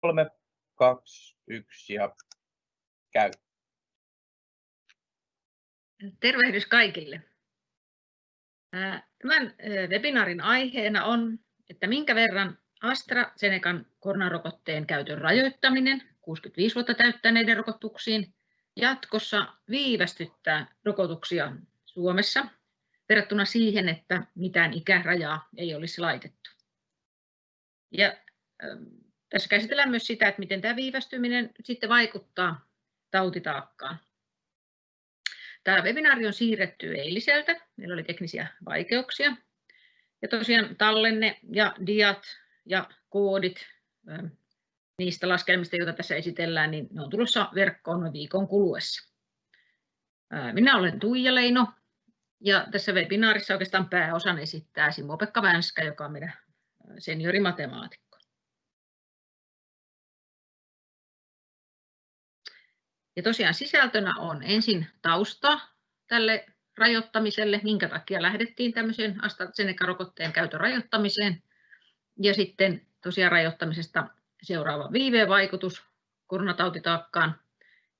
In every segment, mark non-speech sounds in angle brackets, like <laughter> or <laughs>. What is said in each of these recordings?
kolme, kaksi, yksi ja käy. Tervehdys kaikille. Tämän webinaarin aiheena on, että minkä verran AstraZenecan koronarokotteen käytön rajoittaminen 65 vuotta täyttäneiden rokotuksiin jatkossa viivästyttää rokotuksia Suomessa verrattuna siihen, että mitään ikärajaa ei olisi laitettu. Ja tässä käsitellään myös sitä, että miten tämä viivästyminen sitten vaikuttaa tautitaakkaan. Tämä webinaari on siirretty eiliseltä. Meillä oli teknisiä vaikeuksia. Ja tosiaan tallenne ja diat ja koodit niistä laskelmista, joita tässä esitellään, niin ne on tulossa verkkoon viikon kuluessa. Minä olen Tuija Leino ja tässä webinaarissa oikeastaan pääosan esittää Simo-Pekka Vänskä, joka on meidän seniorimatemaatikko. Ja tosiaan sisältönä on ensin tausta tälle rajoittamiselle, minkä takia lähdettiin tämmöiseen AstraZeneca-rokotteen käytön rajoittamiseen. Ja sitten tosiaan rajoittamisesta seuraava viivevaikutus koronatautitaakkaan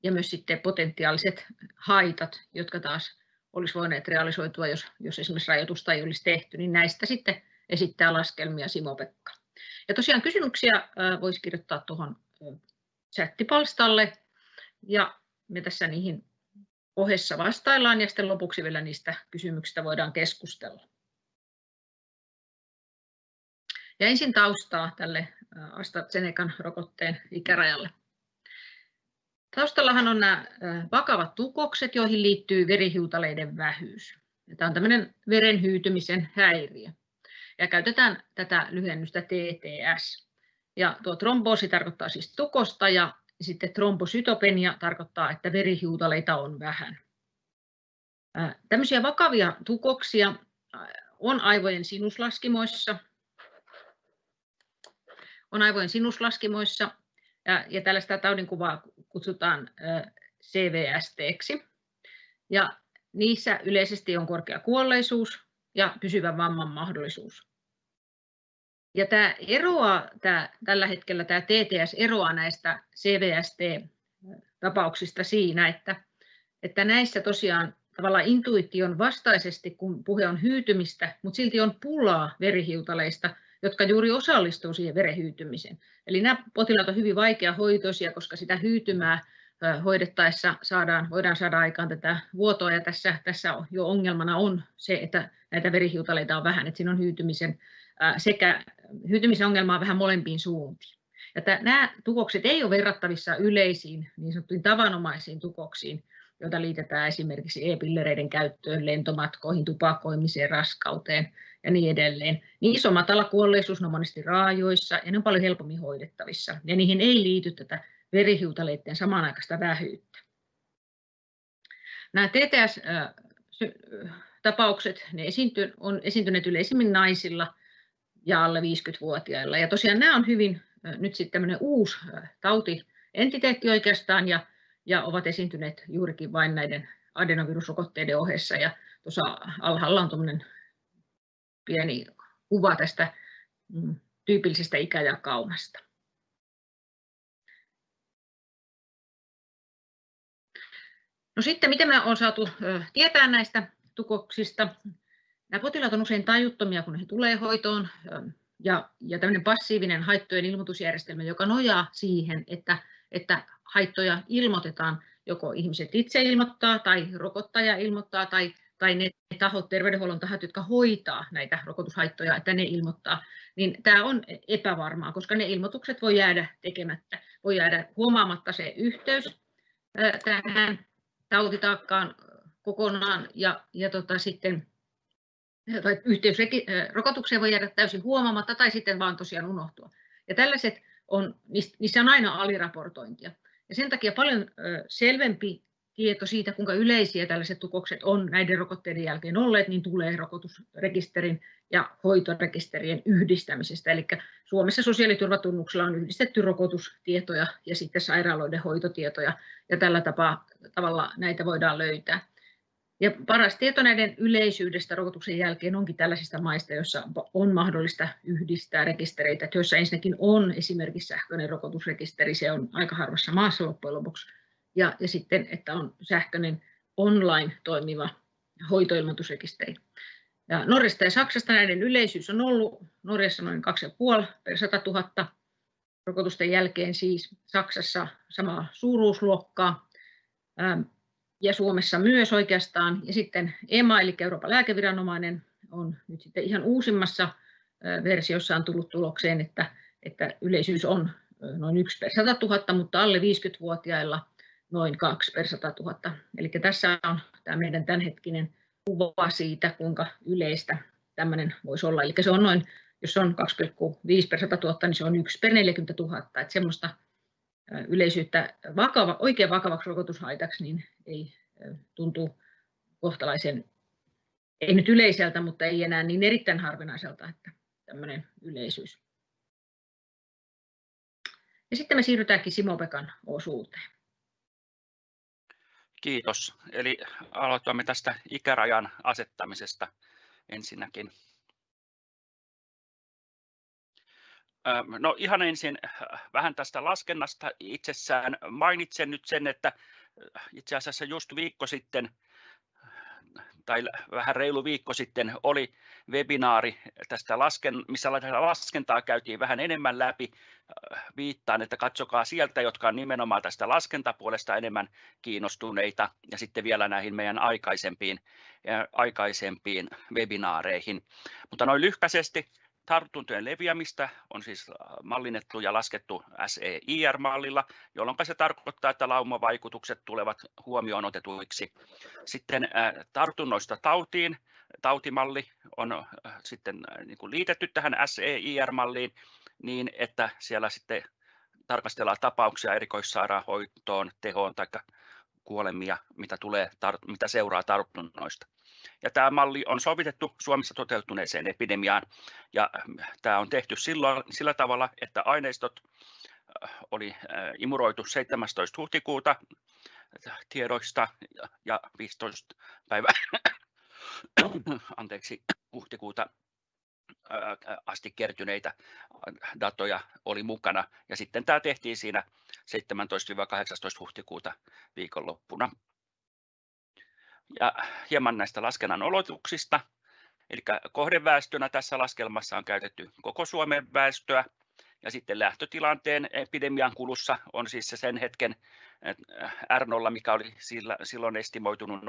ja myös sitten potentiaaliset haitat, jotka taas olisi voineet realisoitua, jos, jos esimerkiksi rajoitusta ei olisi tehty, niin näistä sitten esittää laskelmia Simo-Pekka. Ja tosiaan kysymyksiä voisi kirjoittaa tuohon chattipalstalle ja me tässä niihin ohessa vastaillaan ja sitten lopuksi vielä niistä kysymyksistä voidaan keskustella. Ja ensin taustaa tälle AstraZenecan rokotteen ikärajalle. Taustallahan on nämä vakavat tukokset, joihin liittyy verihiutaleiden vähyys. Tämä on tämmöinen veren hyytymisen häiriö. Ja käytetään tätä lyhennystä TTS. Ja tuo tromboosi tarkoittaa siis tukosta ja sitten trombosytopenia tarkoittaa, että verihiutaleita on vähän. Tämmöisiä vakavia tukoksia on aivojen sinuslaskimoissa. On aivojen sinuslaskimoissa ja, ja tällaista taudinkuvaa kutsutaan CVST-ksi. Ja niissä yleisesti on korkea kuolleisuus ja pysyvä vamman mahdollisuus. Ja tämä eroaa, tämä, tällä hetkellä tämä TTS eroaa näistä CVST-tapauksista siinä, että, että näissä tosiaan tavallaan intuition vastaisesti, kun puhe on hyytymistä, mutta silti on pulaa verihiutaleista, jotka juuri osallistuu siihen verehyytymiseen. Eli nämä potilaat on hyvin vaikeahoitoisia, koska sitä hyytymää hoidettaessa saadaan, voidaan saada aikaan tätä vuotoa ja tässä, tässä jo ongelmana on se, että näitä verihiutaleita on vähän, että siinä on hyytymisen sekä hyytymisen ongelmaa vähän molempiin suuntiin. Ja nämä tukokset ei ole verrattavissa yleisiin niin sanottuihin tavanomaisiin tukoksiin, joita liitetään esimerkiksi e-pillereiden käyttöön, lentomatkoihin, tupakoimiseen, raskauteen ja niin edelleen. Niin iso matala kuolleisuus on monesti raajoissa ja ne on paljon helpommin hoidettavissa. Ja niihin ei liity tätä verihiutaleiden samanaikaista vähyyttä. Nämä TTS-tapaukset ne on esiintyneet yleisimmin naisilla ja alle 50-vuotiailla. Ja tosiaan nämä on hyvin nyt sitten tämmöinen uusi tautientiteetti oikeastaan ja, ja ovat esiintyneet juurikin vain näiden adenovirusrokotteiden ohessa. Ja tuossa alhaalla on tuommoinen pieni kuva tästä mm, tyypillisestä ikäjakaumasta. No sitten, miten me on saatu tietää näistä tukoksista? Nämä potilaat on usein tajuttomia, kun he tulee hoitoon, ja, ja tämmöinen passiivinen haittojen ilmoitusjärjestelmä, joka nojaa siihen, että, että haittoja ilmoitetaan, joko ihmiset itse ilmoittaa tai rokottaja ilmoittaa tai, tai ne tahot, terveydenhuollon tahot, jotka hoitaa näitä rokotushaittoja, että ne ilmoittaa, niin tämä on epävarmaa, koska ne ilmoitukset voi jäädä tekemättä, voi jäädä huomaamatta se yhteys tähän tautitaakkaan kokonaan ja, ja tota, sitten tai yhteys rokotukseen voi jäädä täysin huomaamatta tai sitten vaan tosiaan unohtua. Ja tällaiset on, niissä on aina aliraportointia. Ja sen takia paljon selvempi tieto siitä, kuinka yleisiä tällaiset tukokset on näiden rokotteiden jälkeen olleet, niin tulee rokotusrekisterin ja hoitorekisterien yhdistämisestä. Eli Suomessa sosiaaliturvatunnuksella on yhdistetty rokotustietoja ja sitten sairaaloiden hoitotietoja, ja tällä tapaa, tavalla näitä voidaan löytää. Ja paras tieto näiden yleisyydestä rokotuksen jälkeen onkin tällaisista maista, joissa on mahdollista yhdistää rekistereitä, joissa ensinnäkin on esimerkiksi sähköinen rokotusrekisteri, se on aika harvassa maassa loppujen lopuksi, ja, ja sitten, että on sähköinen online toimiva hoitoilmoitusrekisteri. Ja Norjasta ja Saksasta näiden yleisyys on ollut Norjassa noin 2,5 per 100 000 rokotusten jälkeen siis, Saksassa samaa suuruusluokkaa ja Suomessa myös oikeastaan. Ja sitten EMA eli Euroopan lääkeviranomainen on nyt sitten ihan uusimmassa versiossa on tullut tulokseen, että, että yleisyys on noin 1 per 100 000, mutta alle 50-vuotiailla noin 2 per 100 000. Eli tässä on tämä meidän tämänhetkinen kuva siitä, kuinka yleistä tämmöinen voisi olla. Eli se on noin, jos on 2,5 per 100 000, niin se on 1 per 40 000. Että semmoista yleisyyttä vakava, oikein vakavaksi rokotushaitaksi, niin ei tuntuu kohtalaisen, ei nyt yleiseltä, mutta ei enää niin erittäin harvinaiselta, että tämmöinen yleisyys. Ja sitten me siirrytäänkin Simo-Pekan osuuteen. Kiitos. Eli aloitamme tästä ikärajan asettamisesta ensinnäkin. No ihan ensin vähän tästä laskennasta itsessään. Mainitsen nyt sen, että itse asiassa just viikko sitten tai vähän reilu viikko sitten oli webinaari tästä, lasken, missä laskentaa käytiin vähän enemmän läpi. Viittaan, että katsokaa sieltä, jotka on nimenomaan tästä laskentapuolesta enemmän kiinnostuneita ja sitten vielä näihin meidän aikaisempiin, aikaisempiin webinaareihin. Mutta noin lyhkäisesti tartuntojen leviämistä on siis äh, mallinnettu ja laskettu SEIR-mallilla, jolloin se tarkoittaa, että laumavaikutukset tulevat huomioon otetuiksi. Sitten äh, tartunnoista tautiin, tautimalli on äh, sitten niin kuin liitetty tähän SEIR-malliin niin, että siellä sitten tarkastellaan tapauksia erikoissairaanhoitoon, tehoon tai kuolemia, mitä, tulee, mitä seuraa tartunnoista. Ja tämä malli on sovitettu Suomessa toteutuneeseen epidemiaan ja tämä on tehty silloin, sillä tavalla, että aineistot äh, oli äh, imuroitu 17. huhtikuuta tiedoista ja 15 päivä <coughs> anteeksi, huhtikuuta äh, asti kertyneitä datoja oli mukana. Ja sitten tämä tehtiin siinä 17-18 huhtikuuta viikonloppuna ja hieman näistä laskennan olotuksista. Eli kohdeväestönä tässä laskelmassa on käytetty koko Suomen väestöä, ja sitten lähtötilanteen epidemian kulussa on siis se sen hetken R0, mikä oli silloin estimoitunut 0,83,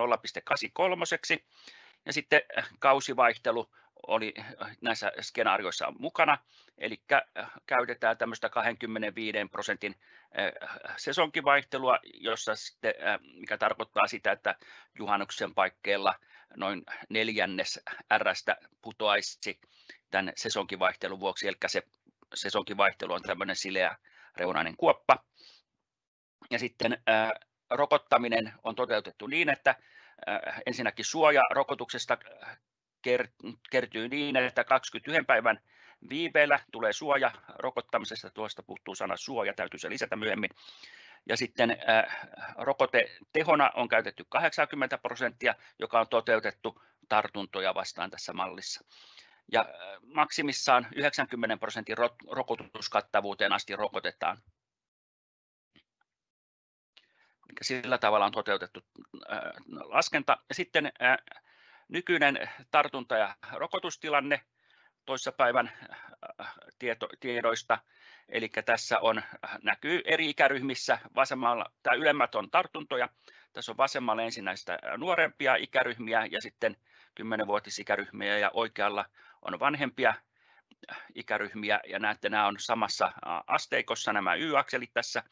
ja sitten kausivaihtelu oli näissä skenaarioissa mukana, eli käytetään tämmöistä 25 prosentin sesonkivaihtelua, jossa sitten, mikä tarkoittaa sitä, että juhannuksen paikkeilla noin neljännes Rstä putoaisi tämän sesonkivaihtelun vuoksi, eli se sesonkivaihtelu on tämmöinen sileä reunainen kuoppa. Ja sitten rokottaminen on toteutettu niin, että ensinnäkin suoja rokotuksesta kertyy niin, että 21 päivän viiveellä tulee suoja rokottamisesta, tuosta puuttuu sana suoja, täytyy se lisätä myöhemmin. Ja sitten äh, rokotetehona on käytetty 80 prosenttia, joka on toteutettu tartuntoja vastaan tässä mallissa. Ja äh, maksimissaan 90 prosentin rokotuskattavuuteen asti rokotetaan. Sillä tavalla on toteutettu äh, laskenta. Ja sitten nykyinen tartunta- ja rokotustilanne toissapäivän äh, tieto, tiedoista. Eli tässä on, näkyy eri ikäryhmissä, vasemmalla, tämä ylemmät on tartuntoja, tässä on vasemmalla ensin näistä nuorempia ikäryhmiä ja sitten 10-vuotisikäryhmiä ja oikealla on vanhempia ikäryhmiä ja näette, nämä on samassa asteikossa nämä y-akselit tässä.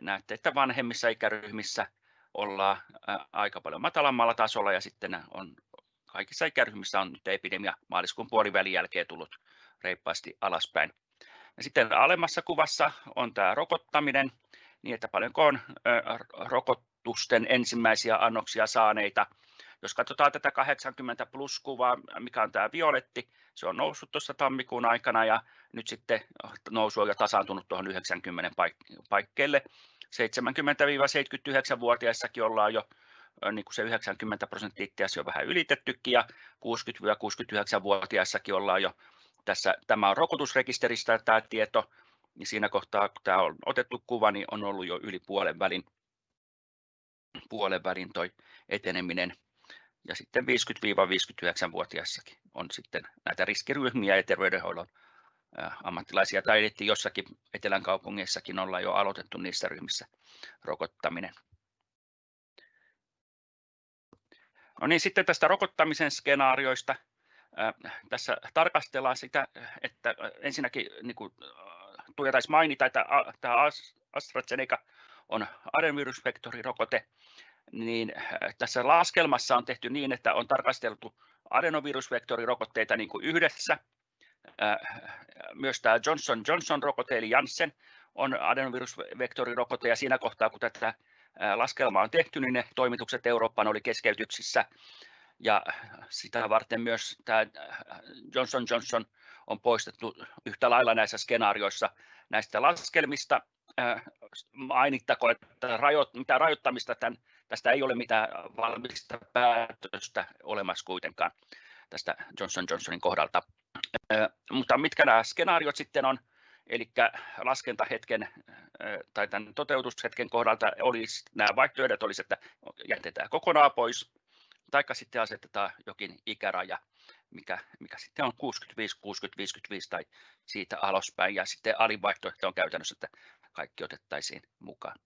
Näette, että vanhemmissa ikäryhmissä ollaan aika paljon matalammalla tasolla ja sitten on kaikissa ikäryhmissä on nyt epidemia maaliskuun puolivälin jälkeen tullut reippaasti alaspäin. Ja sitten alemmassa kuvassa on tämä rokottaminen, niin että paljonko on rokotusten ensimmäisiä annoksia saaneita. Jos katsotaan tätä 80 plus kuvaa, mikä on tämä violetti, se on noussut tuossa tammikuun aikana ja nyt sitten nousu on jo tasaantunut tuohon 90 paikkeelle. 70-79-vuotiaissakin ollaan jo niin kuin se 90 prosenttia itse on vähän ylitettykin ja 60-69-vuotiaissakin ollaan jo tässä, tämä on rokotusrekisteristä tämä tieto, niin siinä kohtaa, kun tämä on otettu kuva, niin on ollut jo yli puolen välin, puolen välin toi eteneminen. Ja sitten 50-59-vuotiaissakin on sitten näitä riskiryhmiä ja terveydenhoidon ammattilaisia tai jossakin etelän kaupungeissakin ollaan jo aloitettu niissä ryhmissä rokottaminen. No niin, sitten tästä rokottamisen skenaarioista. Tässä tarkastellaan sitä, että ensinnäkin niin kuin taisi mainita, että tämä AstraZeneca on adenovirusvektorirokote, niin tässä laskelmassa on tehty niin, että on tarkasteltu adenovirusvektorirokotteita niin kuin yhdessä. Myös tämä Johnson Johnson-rokote eli Janssen on adenovirusvektorirokote ja siinä kohtaa, kun tätä laskelmaa on tehty, niin ne toimitukset Eurooppaan oli keskeytyksissä ja sitä varten myös tämä Johnson Johnson on poistettu yhtä lailla näissä skenaarioissa näistä laskelmista. Mainittako, että rajoit, mitä rajoittamista tämän, tästä ei ole mitään valmista päätöstä olemassa kuitenkaan tästä Johnson Johnsonin kohdalta. Mutta mitkä nämä skenaariot sitten on, eli laskentahetken tai tämän toteutushetken kohdalta olisi, nämä vaihtoehdot olisi, että jätetään kokonaan pois, taikka sitten asetetaan jokin ikäraja, mikä, mikä sitten on 65, 60, 55 tai siitä alaspäin, ja sitten alivaihtoehto on käytännössä, että kaikki otettaisiin mukaan.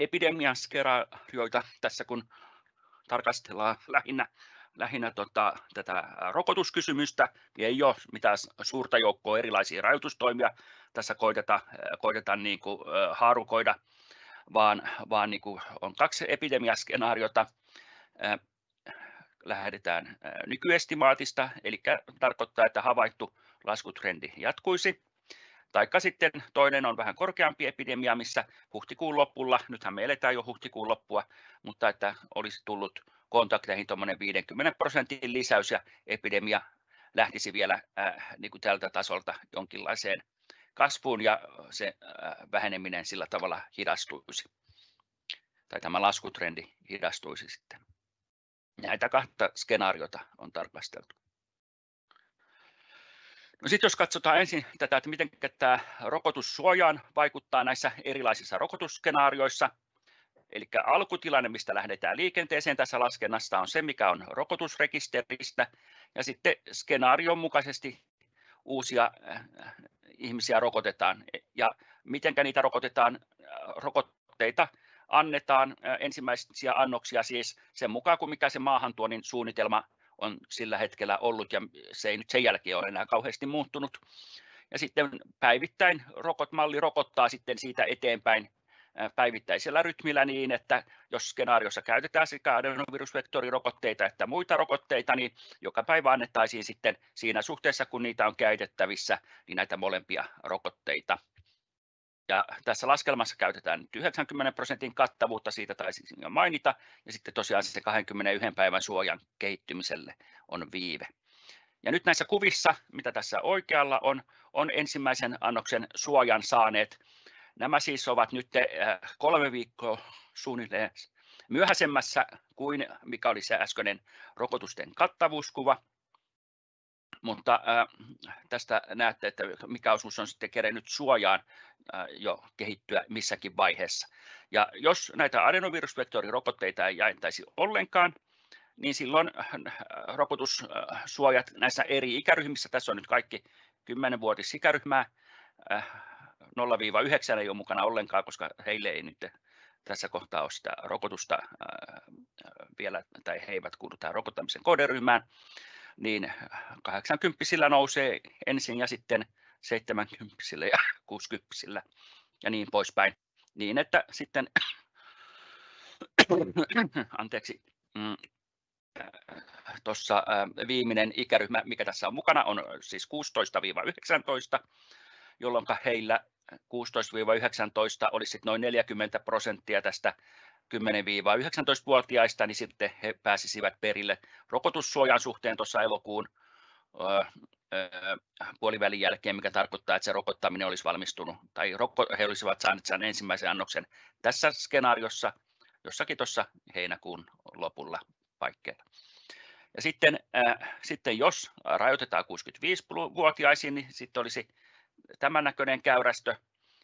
Epidemian skenaarioita tässä kun tarkastellaan lähinnä lähinnä tota, tätä rokotuskysymystä, ei ole mitään suurta joukkoa erilaisia rajoitustoimia tässä koitetaan, koitetaan niin kuin, haarukoida, vaan, vaan niin kuin on kaksi epidemiaskenaariota. Lähdetään nykyestimaatista, eli tarkoittaa, että havaittu laskutrendi jatkuisi. Taikka sitten toinen on vähän korkeampi epidemia, missä huhtikuun lopulla, nythän me eletään jo huhtikuun loppua, mutta että olisi tullut kontakteihin 50 prosentin lisäys ja epidemia lähtisi vielä äh, niin kuin tältä tasolta jonkinlaiseen kasvuun ja se äh, väheneminen sillä tavalla hidastuisi. Tai tämä laskutrendi hidastuisi sitten. Näitä kahta skenaariota on tarkasteltu. No sitten jos katsotaan ensin tätä, että miten tämä rokotussuojaan vaikuttaa näissä erilaisissa rokotusskenaarioissa, Eli alkutilanne, mistä lähdetään liikenteeseen tässä laskennassa, on se, mikä on rokotusrekisteristä, ja sitten skenaarion mukaisesti uusia äh, ihmisiä rokotetaan. Ja miten niitä rokotetaan? Rokotteita annetaan äh, ensimmäisiä annoksia siis sen mukaan, kuin mikä se maahantuonnin suunnitelma on sillä hetkellä ollut, ja se ei nyt sen jälkeen ole enää kauheasti muuttunut. Ja sitten päivittäin rokotmalli rokottaa sitten siitä eteenpäin päivittäisellä rytmillä niin, että jos skenaariossa käytetään sekä adenovirusvektorirokotteita että muita rokotteita, niin joka päivä annettaisiin sitten siinä suhteessa, kun niitä on käytettävissä, niin näitä molempia rokotteita. Ja tässä laskelmassa käytetään 90 prosentin kattavuutta, siitä taisin jo mainita, ja sitten tosiaan se 21 päivän suojan kehittymiselle on viive. Ja nyt näissä kuvissa, mitä tässä oikealla on, on ensimmäisen annoksen suojan saaneet Nämä siis ovat nyt äh, kolme viikkoa suunnilleen myöhäisemmässä kuin mikä oli se äskeinen rokotusten kattavuuskuva. Mutta äh, tästä näette, että mikä osuus on sitten kerennyt suojaan äh, jo kehittyä missäkin vaiheessa. Ja jos näitä adenovirusvektorirokotteita ei jaettaisi ollenkaan, niin silloin rokotussuojat näissä eri ikäryhmissä, tässä on nyt kaikki 10-vuotis ikäryhmää, 0-9 ei ole mukana ollenkaan, koska heille ei nyt tässä kohtaa ole sitä rokotusta vielä, tai he eivät kuulu tähän rokottamisen kohderyhmään, niin 80 nousee ensin ja sitten 70 ja <laughs> 60 ja niin poispäin. Niin että sitten, <coughs> anteeksi, mm, tuossa viimeinen ikäryhmä, mikä tässä on mukana, on siis 16-19, jolloin heillä 16-19 olisi noin 40 prosenttia tästä 10-19-vuotiaista, niin sitten he pääsisivät perille rokotussuojan suhteen tuossa elokuun puolivälin jälkeen, mikä tarkoittaa, että se rokottaminen olisi valmistunut, tai he olisivat saaneet sen ensimmäisen annoksen tässä skenaariossa, jossakin tuossa heinäkuun lopulla paikkeilla. Ja sitten, äh, sitten jos rajoitetaan 65-vuotiaisiin, niin sitten olisi tämän näköinen käyrästö,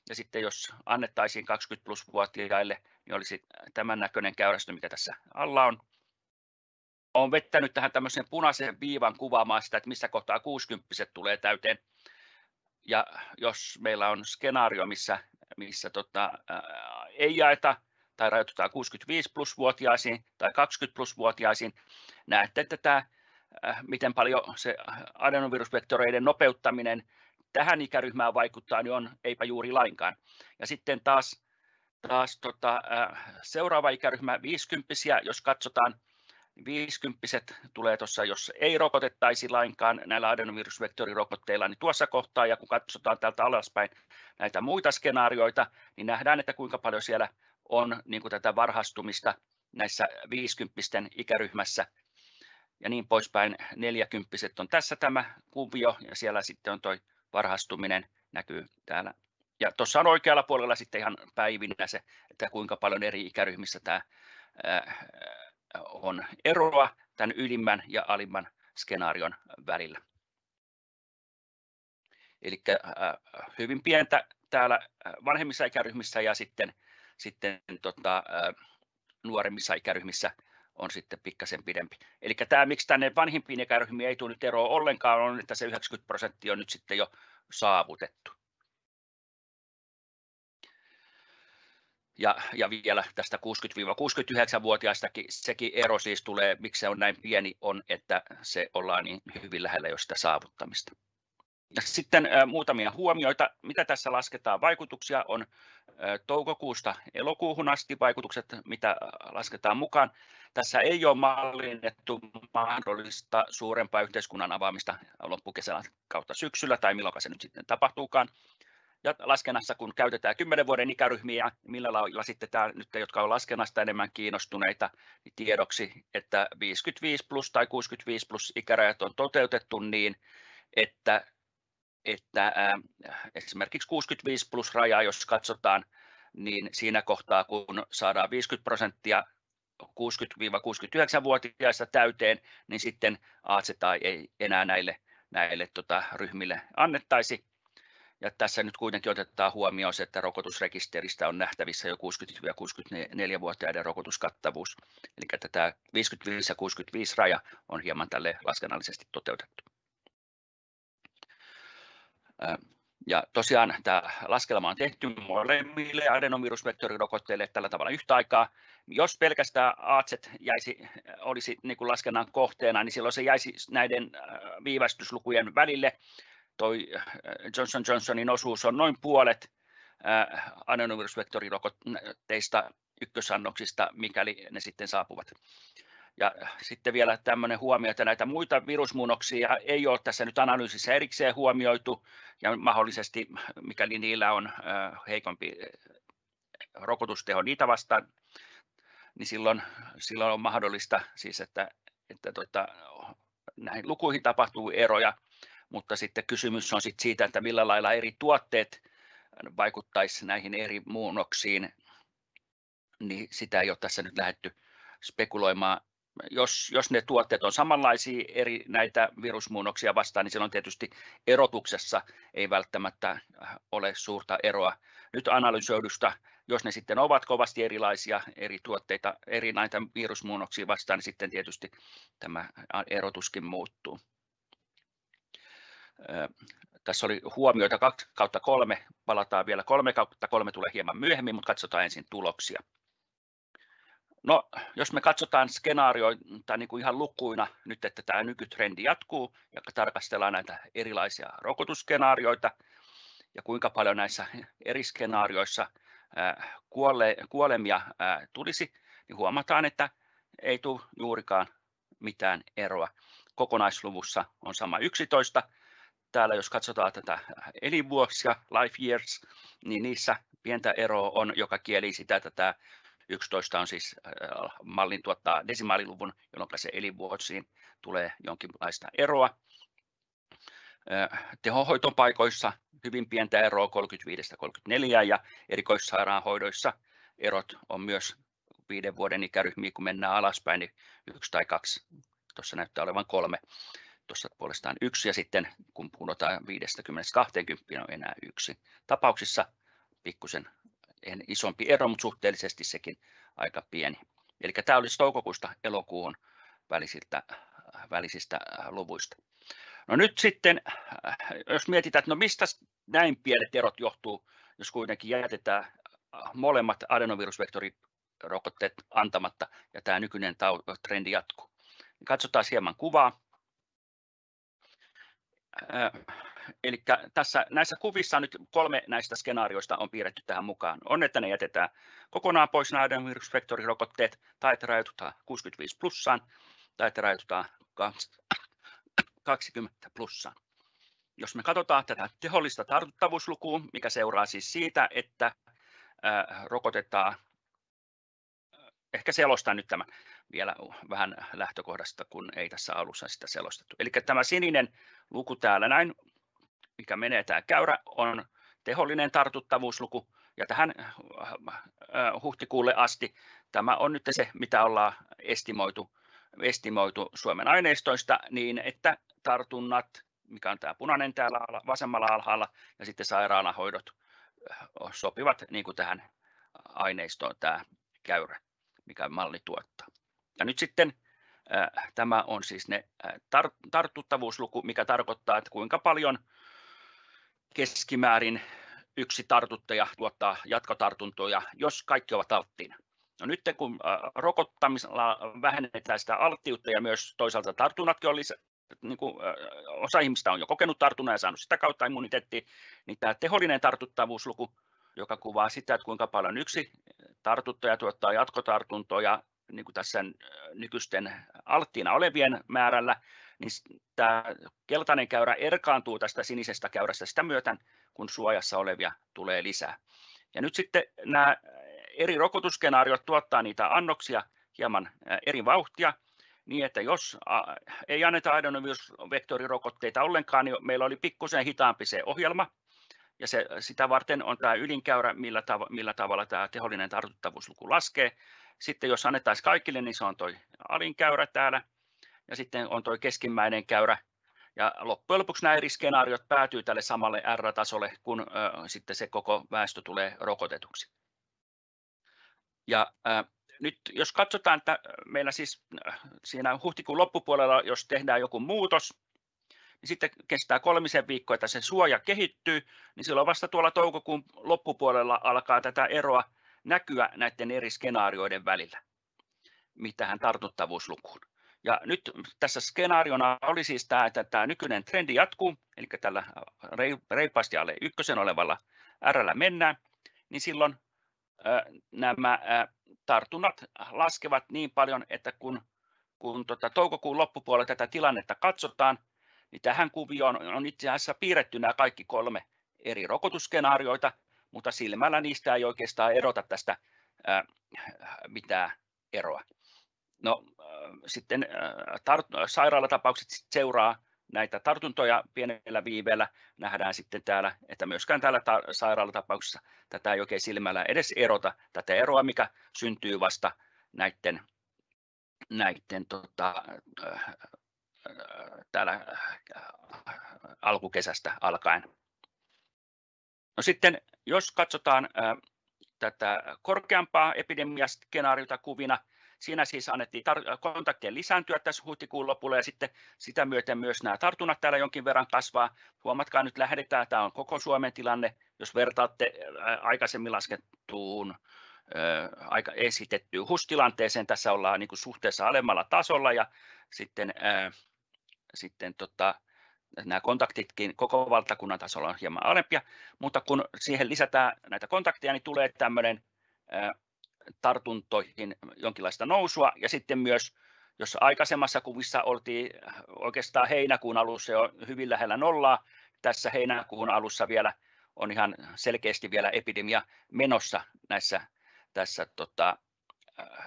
ja sitten jos annettaisiin 20 plus vuotiaille, niin olisi tämän näköinen käyrästö, mikä tässä alla on. Olen vettänyt tähän tämmöisen punaisen viivan kuvaamaan sitä, että missä kohtaa 60 tulee täyteen. Ja jos meillä on skenaario, missä, missä tota, ää, ei jaeta tai rajoitutaan 65 plus vuotiaisiin tai 20 plus vuotiaisiin, näette, että tämä, miten paljon se adenovirusvektoreiden nopeuttaminen tähän ikäryhmään vaikuttaa, niin on eipä juuri lainkaan. Ja sitten taas, taas tota, seuraava ikäryhmä 50 jos katsotaan, 50 tulee tuossa, jos ei rokotettaisi lainkaan näillä adenovirusvektorirokotteilla, niin tuossa kohtaa, ja kun katsotaan täältä alaspäin näitä muita skenaarioita, niin nähdään, että kuinka paljon siellä on niin kuin tätä varhastumista näissä 50 ikäryhmässä ja niin poispäin. 40 on tässä tämä kuvio ja siellä sitten on tuo varhastuminen näkyy täällä. Ja tuossa on oikealla puolella sitten ihan päivinä se, että kuinka paljon eri ikäryhmissä tämä on eroa tämän ylimmän ja alimman skenaarion välillä. Eli hyvin pientä täällä vanhemmissa ikäryhmissä ja sitten, sitten tota, nuoremmissa ikäryhmissä on sitten pikkasen pidempi. Eli tämä, miksi tänne vanhimpiin ikäryhmiin ei tule nyt eroa ollenkaan, on, että se 90 prosenttia on nyt sitten jo saavutettu. Ja, ja vielä tästä 60-69-vuotiaistakin sekin ero siis tulee, miksi se on näin pieni, on, että se ollaan niin hyvin lähellä jo sitä saavuttamista. Ja sitten muutamia huomioita, mitä tässä lasketaan vaikutuksia on toukokuusta elokuuhun asti vaikutukset, mitä lasketaan mukaan. Tässä ei ole mallinnettu mahdollista suurempaa yhteiskunnan avaamista loppukesän kautta syksyllä tai milloin se nyt sitten tapahtuukaan. Ja laskennassa, kun käytetään 10 vuoden ikäryhmiä, millä lailla sitten tämä, nyt jotka on laskennasta enemmän kiinnostuneita, niin tiedoksi, että 55 plus tai 65 plus ikärajat on toteutettu niin, että että esimerkiksi 65 plus raja, jos katsotaan, niin siinä kohtaa, kun saadaan 50 prosenttia 60-69-vuotiaista täyteen, niin sitten ACTA ei enää näille, näille tota, ryhmille annettaisi. Ja tässä nyt kuitenkin otetaan huomioon se, että rokotusrekisteristä on nähtävissä jo 60-64-vuotiaiden rokotuskattavuus. Eli tämä 55 ja 65 raja on hieman tälle laskennallisesti toteutettu. Ja tosiaan tämä laskelma on tehty molemmille adenovirusvektorirokotteille tällä tavalla yhtä aikaa. Jos pelkästään AZ jäisi, olisi niin kuin laskennan kohteena, niin silloin se jäisi näiden viivästyslukujen välille. Toi Johnson Johnsonin osuus on noin puolet adenovirusvektorirokotteista ykkösannoksista, mikäli ne sitten saapuvat. Ja sitten vielä tämmöinen huomio, että näitä muita virusmuunnoksia ei ole tässä nyt analyysissä erikseen huomioitu, ja mahdollisesti, mikäli niillä on heikompi rokotusteho niitä vastaan, niin silloin, silloin on mahdollista, siis että, että tota, näihin lukuihin tapahtuu eroja, mutta sitten kysymys on sit siitä, että millä lailla eri tuotteet vaikuttaisi näihin eri muunnoksiin, niin sitä ei ole tässä nyt lähdetty spekuloimaan jos, jos ne tuotteet on samanlaisia eri näitä virusmuunnoksia vastaan, niin silloin tietysti erotuksessa ei välttämättä äh, ole suurta eroa. Nyt analysoidusta, jos ne sitten ovat kovasti erilaisia eri tuotteita, eri näitä virusmuunnoksia vastaan, niin sitten tietysti tämä erotuskin muuttuu. Tässä oli huomioita 2 kautta 3, palataan vielä 3 kautta 3 tulee hieman myöhemmin, mutta katsotaan ensin tuloksia. No, jos me katsotaan skenaarioita niin kuin ihan lukuina nyt, että tämä nykytrendi jatkuu ja tarkastellaan näitä erilaisia rokotusskenaarioita ja kuinka paljon näissä eri skenaarioissa kuole, kuolemia tulisi, niin huomataan, että ei tule juurikaan mitään eroa. Kokonaisluvussa on sama 11. Täällä jos katsotaan tätä elinvuosia, life years, niin niissä pientä eroa on, joka kieli sitä, että tämä 11 on siis äh, mallin tuottaa desimaaliluvun, jolloin se elinvuosiin tulee jonkinlaista eroa. tehohoitopaikoissa hyvin pientä eroa 35-34 ja erikoissairaanhoidoissa erot on myös viiden vuoden ikäryhmiä, kun mennään alaspäin, niin yksi tai kaksi. Tuossa näyttää olevan kolme. Tuossa puolestaan yksi ja sitten kun puhutaan 50-20 on enää yksi. Tapauksissa pikkusen isompi ero, mutta suhteellisesti sekin aika pieni. Eli tämä olisi toukokuusta elokuun välisiltä, välisistä luvuista. No nyt sitten, jos mietitään, että no mistä näin pienet erot johtuu, jos kuitenkin jätetään molemmat adenovirusvektorirokotteet antamatta ja tämä nykyinen trendi jatkuu. Katsotaan hieman kuvaa. Eli tässä, näissä kuvissa nyt kolme näistä skenaarioista on piirretty tähän mukaan. On, että ne jätetään kokonaan pois nämä adenovirusvektorirokotteet tai että rajoitutaan 65 plussaan tai että rajoitutaan 20 plussaan. Jos me katsotaan tätä tehollista tartuttavuuslukua, mikä seuraa siis siitä, että rokotetaan, ehkä selostan nyt tämän vielä vähän lähtökohdasta, kun ei tässä alussa sitä selostettu. Eli tämä sininen luku täällä näin, mikä menee tämä käyrä, on tehollinen tartuttavuusluku, ja tähän huhtikuulle asti tämä on nyt se, mitä ollaan estimoitu, estimoitu Suomen aineistoista, niin että tartunnat, mikä on tämä punainen täällä vasemmalla alhaalla, ja sitten sairaalahoidot sopivat niin kuin tähän aineistoon tämä käyrä, mikä malli tuottaa. Ja nyt sitten äh, tämä on siis ne äh, tar- tartuttavuusluku, mikä tarkoittaa, että kuinka paljon keskimäärin yksi tartuttaja tuottaa jatkotartuntoja, jos kaikki ovat alttiina. No nyt kun rokottamisella vähennetään sitä alttiutta ja myös toisaalta tartunnatkin on lisä, niin kuin, osa ihmistä on jo kokenut tartunnan ja saanut sitä kautta immuniteettia, niin tämä tehollinen tartuttavuusluku, joka kuvaa sitä, että kuinka paljon yksi tartuttaja tuottaa jatkotartuntoja niin kuin tässä nykyisten alttiina olevien määrällä, niin tämä keltainen käyrä erkaantuu tästä sinisestä käyrästä sitä myöten, kun suojassa olevia tulee lisää. Ja nyt sitten nämä eri rokotusskenaariot tuottaa niitä annoksia hieman eri vauhtia, niin että jos ei anneta adenovirusvektorirokotteita ollenkaan, niin meillä oli pikkusen hitaampi se ohjelma, ja se, sitä varten on tämä ylinkäyrä, millä, tav- millä tavalla tämä tehollinen tartuttavuusluku laskee. Sitten jos annettaisiin kaikille, niin se on tuo alinkäyrä täällä, ja sitten on tuo keskimmäinen käyrä, ja loppujen lopuksi nämä eri skenaariot päätyy tälle samalle R-tasolle, kun äh, sitten se koko väestö tulee rokotetuksi. Ja äh, nyt jos katsotaan, että meillä siis siinä huhtikuun loppupuolella, jos tehdään joku muutos, niin sitten kestää kolmisen viikkoa, että se suoja kehittyy, niin silloin vasta tuolla toukokuun loppupuolella alkaa tätä eroa näkyä näiden eri skenaarioiden välillä, mitähän tartuttavuuslukuun. Ja nyt tässä skenaariona oli siis tämä, että tämä nykyinen trendi jatkuu, eli tällä reippaasti alle ykkösen olevalla R mennään, niin silloin nämä tartunnat laskevat niin paljon, että kun, kun tota, toukokuun loppupuolella tätä tilannetta katsotaan, niin tähän kuvioon on itse asiassa piirretty nämä kaikki kolme eri rokotusskenaarioita, mutta silmällä niistä ei oikeastaan erota tästä ää, mitään eroa. No sitten tar- sairaalatapaukset seuraa näitä tartuntoja pienellä viiveellä. Nähdään sitten täällä, että myöskään täällä ta- sairaalatapauksessa tätä ei oikein silmällä edes erota, tätä eroa, mikä syntyy vasta näiden, näiden tota, täällä alkukesästä alkaen. No sitten, jos katsotaan tätä korkeampaa epidemiaskenaariota kuvina, Siinä siis annettiin kontaktien lisääntyä tässä huhtikuun lopulla ja sitten sitä myöten myös nämä tartunnat täällä jonkin verran kasvaa. Huomatkaa nyt lähdetään, tämä on koko Suomen tilanne, jos vertaatte aikaisemmin laskettuun aika esitettyyn HUS-tilanteeseen, tässä ollaan niin kuin suhteessa alemmalla tasolla ja sitten, ää, sitten tota, nämä kontaktitkin koko valtakunnan tasolla on hieman alempia, mutta kun siihen lisätään näitä kontakteja, niin tulee tämmöinen tartuntoihin jonkinlaista nousua ja sitten myös jos aikaisemmassa kuvissa oltiin oikeastaan heinäkuun alussa jo hyvin lähellä nollaa, tässä heinäkuun alussa vielä on ihan selkeästi vielä epidemia menossa näissä tässä tota,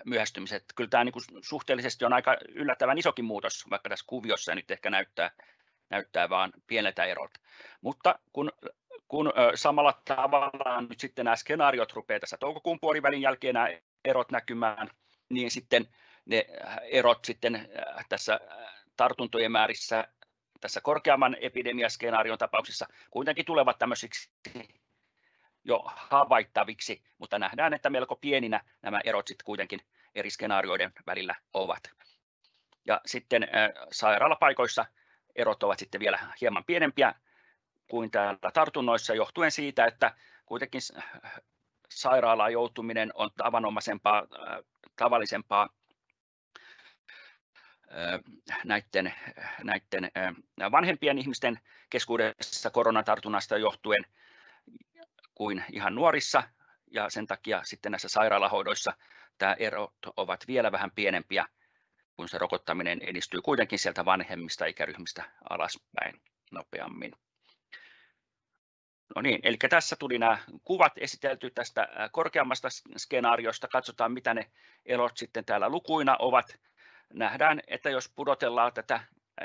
myöhästymiset. Kyllä tämä niin kuin suhteellisesti on aika yllättävän isokin muutos, vaikka tässä kuviossa nyt ehkä näyttää näyttää vain pieneltä erot. Mutta kun, kun samalla tavalla nyt sitten nämä skenaariot rupeaa tässä toukokuun puolivälin jälkeen nämä erot näkymään, niin sitten ne erot sitten tässä tartuntojen määrissä tässä korkeamman epidemiaskenaarion tapauksessa kuitenkin tulevat tämmöisiksi jo havaittaviksi, mutta nähdään, että melko pieninä nämä erot sitten kuitenkin eri skenaarioiden välillä ovat. Ja sitten sairaalapaikoissa erot ovat sitten vielä hieman pienempiä kuin täällä tartunnoissa johtuen siitä, että kuitenkin sairaalaan joutuminen on tavanomaisempaa, tavallisempaa näiden, näiden vanhempien ihmisten keskuudessa koronatartunnasta johtuen kuin ihan nuorissa ja sen takia sitten näissä sairaalahoidoissa tämä erot ovat vielä vähän pienempiä, kun se rokottaminen edistyy kuitenkin sieltä vanhemmista ikäryhmistä alaspäin nopeammin. No niin, eli tässä tuli nämä kuvat esitelty tästä korkeammasta skenaariosta. Katsotaan, mitä ne erot sitten täällä lukuina ovat. Nähdään, että jos pudotellaan tätä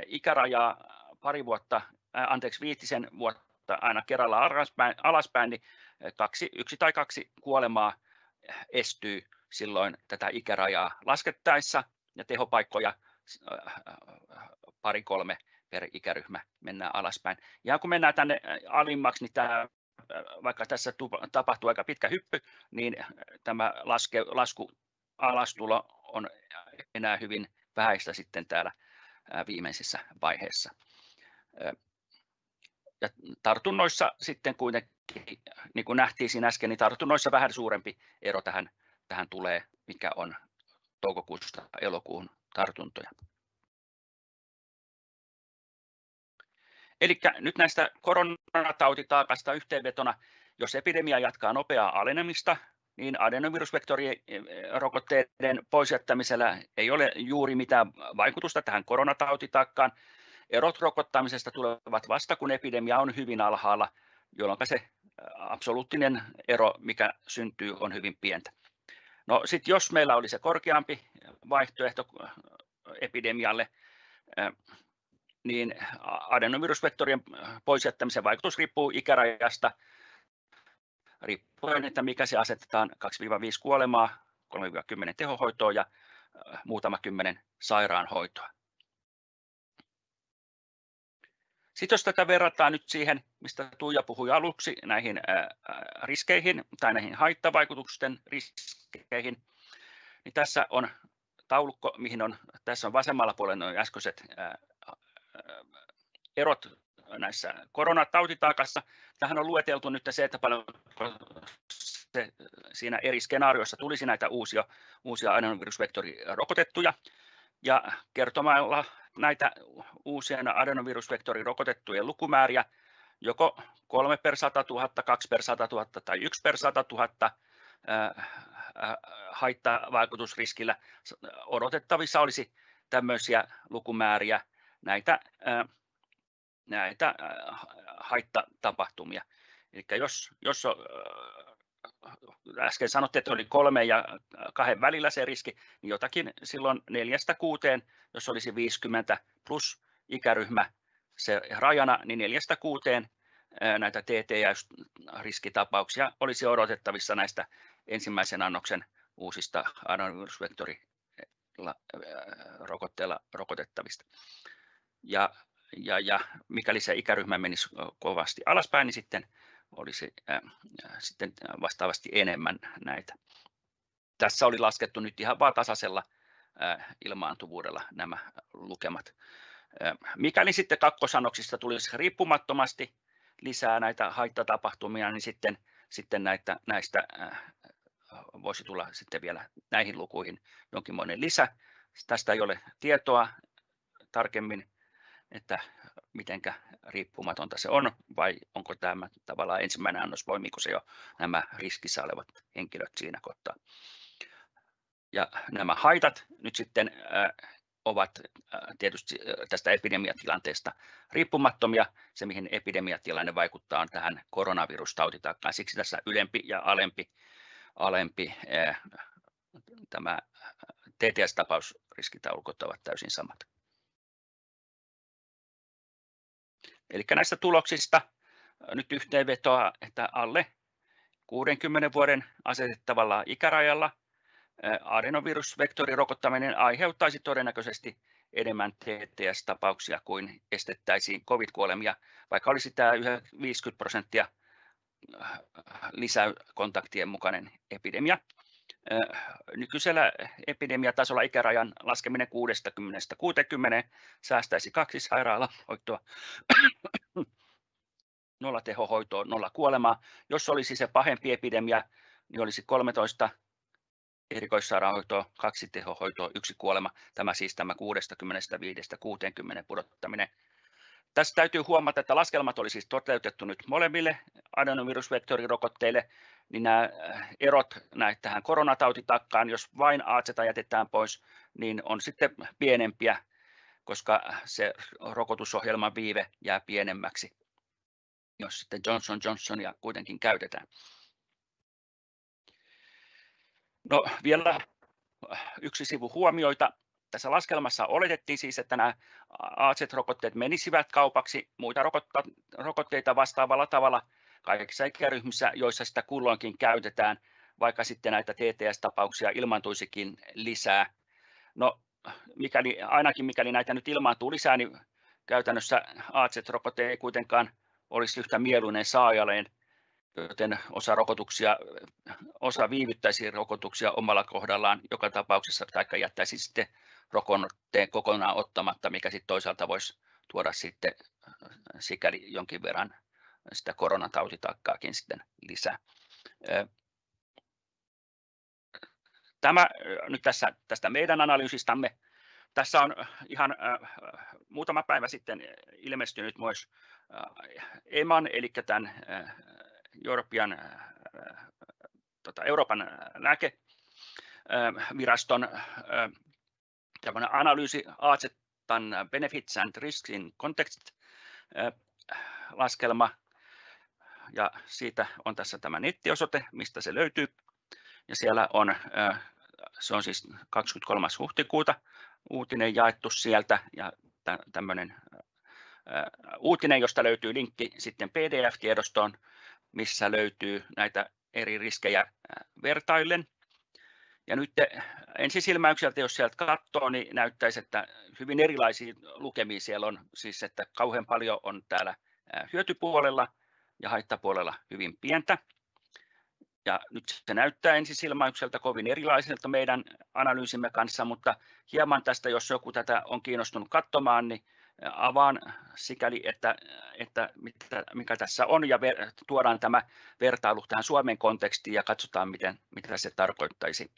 ikärajaa pari vuotta, anteeksi viitisen vuotta aina kerralla alaspäin, alaspäin niin kaksi, yksi tai kaksi kuolemaa estyy silloin tätä ikärajaa laskettaessa ja tehopaikkoja pari kolme per ikäryhmä mennään alaspäin. Ja kun mennään tänne alimmaksi, niin tämä, vaikka tässä tapahtuu aika pitkä hyppy, niin tämä laske, lasku alastulo on enää hyvin vähäistä sitten täällä viimeisessä vaiheessa. Ja tartunnoissa sitten kuitenkin, niin kuin nähtiin siinä äsken, niin tartunnoissa vähän suurempi ero tähän, tähän tulee, mikä on toukokuusta elokuun tartuntoja. Eli nyt näistä koronatautitaakasta yhteenvetona, jos epidemia jatkaa nopeaa alenemista, niin adenovirusvektorirokotteiden poisjättämisellä ei ole juuri mitään vaikutusta tähän koronatautitaakkaan. Erot rokottamisesta tulevat vasta, kun epidemia on hyvin alhaalla, jolloin se absoluuttinen ero, mikä syntyy, on hyvin pientä. No sitten jos meillä oli se korkeampi vaihtoehto epidemialle, niin adenovirusvektorien poisjättämisen vaikutus riippuu ikärajasta, riippuen, että mikä se asetetaan 2-5 kuolemaa, 3-10 tehohoitoa ja muutama kymmenen sairaanhoitoa. Sitten jos tätä verrataan nyt siihen, mistä Tuija puhui aluksi, näihin riskeihin tai näihin haittavaikutusten riskeihin, niin tässä on taulukko, mihin on, tässä on vasemmalla puolella noin äskeiset erot näissä koronatautitaakassa. Tähän on lueteltu nyt se, että paljon se, siinä eri skenaarioissa tulisi näitä uusia, uusia adenovirusvektorirokotettuja. Ja kertomalla näitä uusien adenovirusvektorirokotettujen lukumääriä, joko 3 per 100 000, 2 per 100 000 tai 1 per 100 000 haittavaikutusriskillä odotettavissa olisi tämmöisiä lukumääriä näitä, näitä haitatapahtumia. Eli jos, jos äsken sanottiin, että oli kolme ja kahden välillä se riski, niin jotakin silloin neljästä kuuteen, jos olisi 50 plus ikäryhmä se rajana, niin neljästä kuuteen näitä TTS-riskitapauksia olisi odotettavissa näistä ensimmäisen annoksen uusista adenovirusvektorirokotteilla rokotettavista. Ja, ja, ja mikäli se ikäryhmä menisi kovasti alaspäin, niin sitten olisi äh, sitten vastaavasti enemmän näitä. Tässä oli laskettu nyt ihan vain tasaisella äh, ilmaantuvuudella nämä lukemat. Äh, mikäli sitten kakkosanoksista tulisi riippumattomasti lisää näitä haittatapahtumia, niin sitten, sitten näitä, näistä äh, voisi tulla sitten vielä näihin lukuihin jonkinmoinen lisä. Tästä ei ole tietoa tarkemmin, että miten riippumatonta se on, vai onko tämä tavallaan ensimmäinen annos, poimiko se jo nämä riskissä olevat henkilöt siinä kohtaa. Ja nämä haitat nyt sitten äh, ovat äh, tietysti äh, tästä epidemiatilanteesta riippumattomia. Se, mihin epidemiatilanne vaikuttaa, on tähän koronavirustautitakkaan. Siksi tässä ylempi ja alempi, alempi tämä TTS-tapausriskitaulukot ovat täysin samat. Eli näistä tuloksista nyt yhteenvetoa, että alle 60 vuoden asetettavalla ikärajalla adenovirusvektorirokottaminen aiheuttaisi todennäköisesti enemmän TTS-tapauksia kuin estettäisiin COVID-kuolemia, vaikka olisi tämä 50 prosenttia lisäkontaktien mukainen epidemia. Nykyisellä epidemiatasolla ikärajan laskeminen 60-60 säästäisi kaksi sairaalahoitoa, <coughs> nolla tehohoitoa, nolla kuolemaa. Jos olisi se pahempi epidemia, niin olisi 13 erikoissairaanhoitoa, kaksi tehohoitoa, yksi kuolema. Tämä siis tämä 65-60 pudottaminen. Tässä täytyy huomata, että laskelmat oli siis toteutettu nyt molemmille adenovirusvektorirokotteille, niin nämä äh, erot näitä tähän koronatautitakkaan, jos vain AZ jätetään pois, niin on sitten pienempiä, koska se rokotusohjelman viive jää pienemmäksi, jos sitten Johnson Johnsonia kuitenkin käytetään. No vielä yksi sivu huomioita. Tässä laskelmassa oletettiin siis, että nämä AZ-rokotteet menisivät kaupaksi muita rokotteita vastaavalla tavalla kaikissa ikäryhmissä, joissa sitä kulloinkin käytetään, vaikka sitten näitä TTS-tapauksia ilmaantuisikin lisää. No, mikäli, ainakin mikäli näitä nyt ilmaantuu lisää, niin käytännössä AZ-rokote ei kuitenkaan olisi yhtä mieluinen saajalleen, joten osa rokotuksia, osa viivyttäisi rokotuksia omalla kohdallaan joka tapauksessa, tai jättäisi sitten rokotteen kokonaan ottamatta, mikä sitten toisaalta voisi tuoda sitten sikäli jonkin verran sitä koronatautitakkaakin sitten lisää. Tämä nyt tässä, tästä meidän analyysistamme. Tässä on ihan äh, muutama päivä sitten ilmestynyt myös äh, EMAN, eli tämän äh, European, äh, tota, Euroopan lääkeviraston äh, analyysi AZETan Benefits and Risks in Context laskelma, ja siitä on tässä tämä nettiosoite, mistä se löytyy. Ja siellä on, se on siis 23. huhtikuuta uutinen jaettu sieltä ja tämmöinen uutinen, josta löytyy linkki sitten PDF-tiedostoon, missä löytyy näitä eri riskejä vertaillen. Ja nyt ensisilmäykseltä, jos sieltä katsoo, niin näyttäisi, että hyvin erilaisia lukemia siellä on, siis että kauhean paljon on täällä hyötypuolella ja haittapuolella hyvin pientä. Ja nyt se näyttää ensisilmäykseltä kovin erilaiselta meidän analyysimme kanssa, mutta hieman tästä, jos joku tätä on kiinnostunut katsomaan, niin avaan sikäli, että, että mitä, mikä tässä on ja ver, tuodaan tämä vertailu tähän Suomen kontekstiin ja katsotaan, miten, mitä se tarkoittaisi.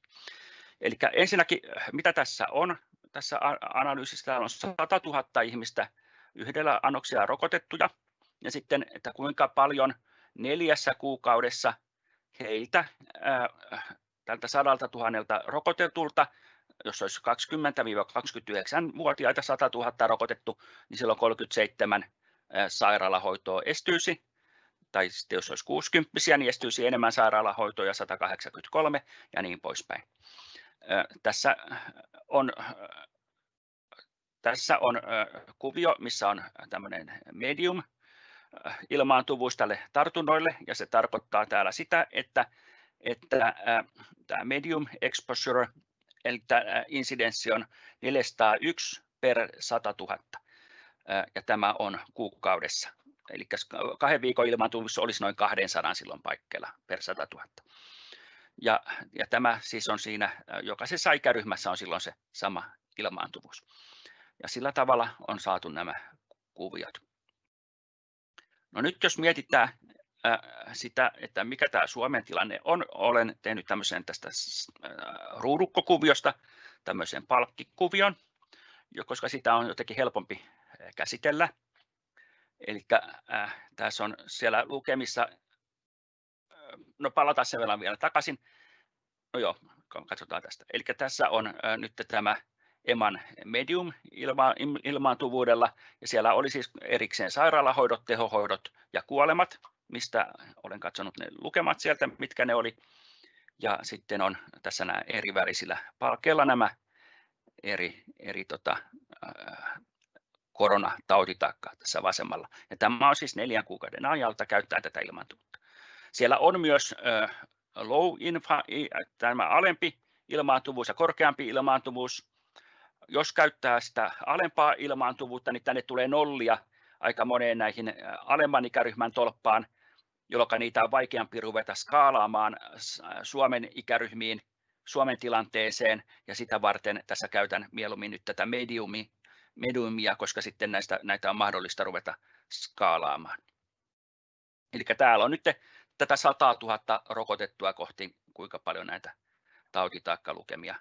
Eli ensinnäkin, mitä tässä on? Tässä analyysissä on 100 000 ihmistä yhdellä annoksia rokotettuja ja sitten, että kuinka paljon neljässä kuukaudessa heiltä tältä sadalta tuhannelta rokotetulta jos olisi 20-29-vuotiaita 100 000 rokotettu, niin silloin 37 sairaalahoitoa estyisi. Tai sitten jos olisi 60 niin estyisi enemmän sairaalahoitoa ja 183 ja niin poispäin. Tässä on, tässä on kuvio, missä on tämmöinen medium ilmaantuvuus tälle tartunnoille, ja se tarkoittaa täällä sitä, että, että tämä medium exposure eli tämä insidenssi on 401 per 100 000, ja tämä on kuukaudessa. Eli kahden viikon ilmaantuvuus olisi noin 200 silloin paikkeilla per 100 000. Ja, ja tämä siis on siinä, jokaisessa ikäryhmässä on silloin se sama ilmaantuvuus. Ja sillä tavalla on saatu nämä kuviot. No nyt jos mietitään sitä, että mikä tämä Suomen tilanne on. Olen tehnyt tämmöisen tästä ruudukkokuviosta tämmöisen palkkikuvion, koska sitä on jotenkin helpompi käsitellä. Eli äh, tässä on siellä lukemissa, no palataan sen verran vielä takaisin. No joo, katsotaan tästä. Eli tässä on äh, nyt tämä EMAN medium ilma, ilmaantuvuudella, ja siellä oli siis erikseen sairaalahoidot, tehohoidot ja kuolemat mistä olen katsonut ne lukemat sieltä, mitkä ne oli. Ja sitten on tässä nämä eri värisillä palkeilla nämä eri, eri tota, koronatautitakkaa tässä vasemmalla. Ja tämä on siis neljän kuukauden ajalta käyttää tätä ilmaantuvuutta. Siellä on myös low infa, tämä alempi ilmaantuvuus ja korkeampi ilmaantuvuus. Jos käyttää sitä alempaa ilmaantuvuutta, niin tänne tulee nollia aika moneen näihin alemman ikäryhmän tolppaan, jolloin niitä on vaikeampi ruveta skaalaamaan Suomen ikäryhmiin, Suomen tilanteeseen, ja sitä varten tässä käytän mieluummin nyt tätä mediumi, mediumia, koska sitten näistä, näitä on mahdollista ruveta skaalaamaan. Eli täällä on nyt tätä 100 000 rokotettua kohti, kuinka paljon näitä tautitakkalukemia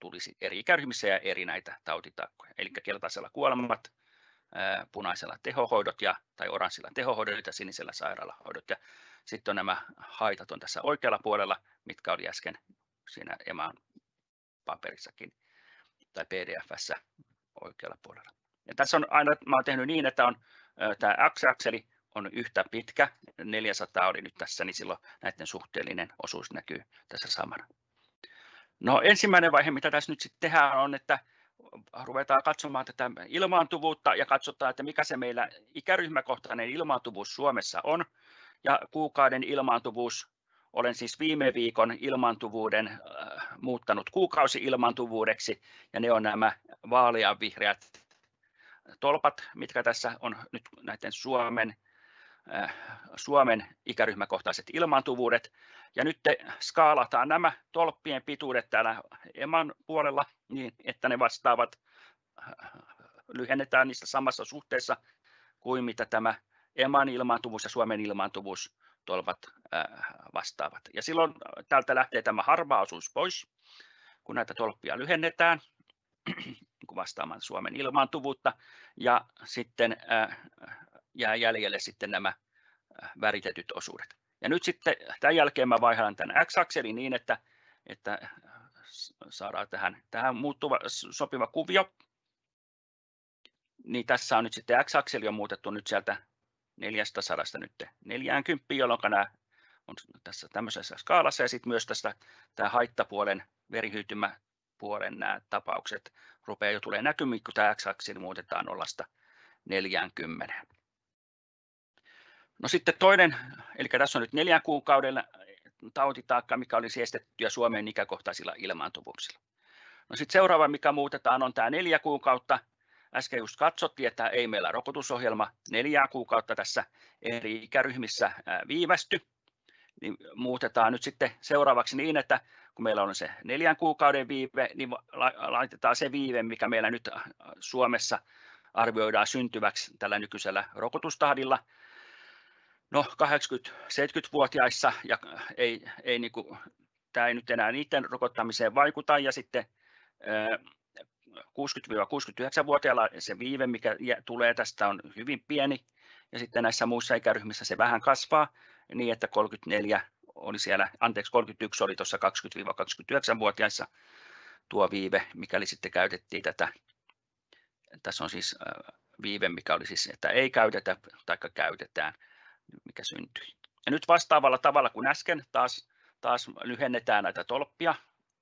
tulisi eri ikäryhmissä ja eri näitä tautitakkoja. Eli keltaisella kuolemat, punaisella tehohoidot ja, tai oranssilla tehohoidot ja sinisellä sairaalahoidot. Ja sitten on nämä haitat on tässä oikealla puolella, mitkä oli äsken siinä EMAan paperissakin tai PDFssä oikealla puolella. Ja tässä on aina, mä olen tehnyt niin, että on tämä x-akseli on yhtä pitkä, 400 oli nyt tässä, niin silloin näiden suhteellinen osuus näkyy tässä samana. No ensimmäinen vaihe, mitä tässä nyt sitten tehdään, on, että ruvetaan katsomaan tätä ilmaantuvuutta ja katsotaan, että mikä se meillä ikäryhmäkohtainen ilmaantuvuus Suomessa on. Ja kuukauden ilmaantuvuus, olen siis viime viikon ilmaantuvuuden äh, muuttanut kuukausi-ilmaantuvuudeksi, ja ne on nämä vaaleanvihreät tolpat, mitkä tässä on nyt näiden Suomen Suomen ikäryhmäkohtaiset ilmaantuvuudet. Ja nyt skaalataan nämä tolppien pituudet täällä EMAN puolella niin, että ne vastaavat, äh, lyhennetään niistä samassa suhteessa kuin mitä tämä EMAN ilmaantuvuus ja Suomen ilmaantuvuus tolpat äh, vastaavat. Ja silloin täältä lähtee tämä harva osuus pois, kun näitä tolppia lyhennetään <clears throat> vastaamaan Suomen ilmaantuvuutta. Ja sitten jää jäljelle sitten nämä äh, väritetyt osuudet. Ja nyt sitten tämän jälkeen mä vaihdan tämän x-akselin niin, että, että saadaan tähän, tähän muuttuva sopiva kuvio. Niin tässä on nyt sitten x-akseli on muutettu nyt sieltä 400 nyt 40, jolloin nämä on tässä tämmöisessä skaalassa ja sitten myös tästä tämä haittapuolen verihyytymäpuolen nämä tapaukset rupeaa jo tulee näkymiin, kun tämä x-akseli muutetaan 0 40. No sitten toinen, eli tässä on nyt neljän kuukauden tautitaakka, mikä olisi estettyä Suomen ikäkohtaisilla ilmaantuvuuksilla. No sitten seuraava, mikä muutetaan, on tämä neljä kuukautta. Äsken just katsottiin, että ei meillä rokotusohjelma neljää kuukautta tässä eri ikäryhmissä viivästy. Niin muutetaan nyt sitten seuraavaksi niin, että kun meillä on se neljän kuukauden viive, niin laitetaan se viive, mikä meillä nyt Suomessa arvioidaan syntyväksi tällä nykyisellä rokotustahdilla, no 80-70-vuotiaissa ja ei, ei niin kuin, tämä ei nyt enää niiden rokottamiseen vaikuta. Ja sitten 60-69-vuotiailla se viive, mikä tulee tästä on hyvin pieni. Ja sitten näissä muissa ikäryhmissä se vähän kasvaa. Niin, että 34 oli siellä, anteeksi 31 oli tuossa 20-29-vuotiaissa tuo viive, mikäli sitten käytettiin tätä, tässä on siis viive, mikä oli siis, että ei käytetä tai käytetään mikä syntyi. Ja nyt vastaavalla tavalla kuin äsken taas, taas lyhennetään näitä tolppia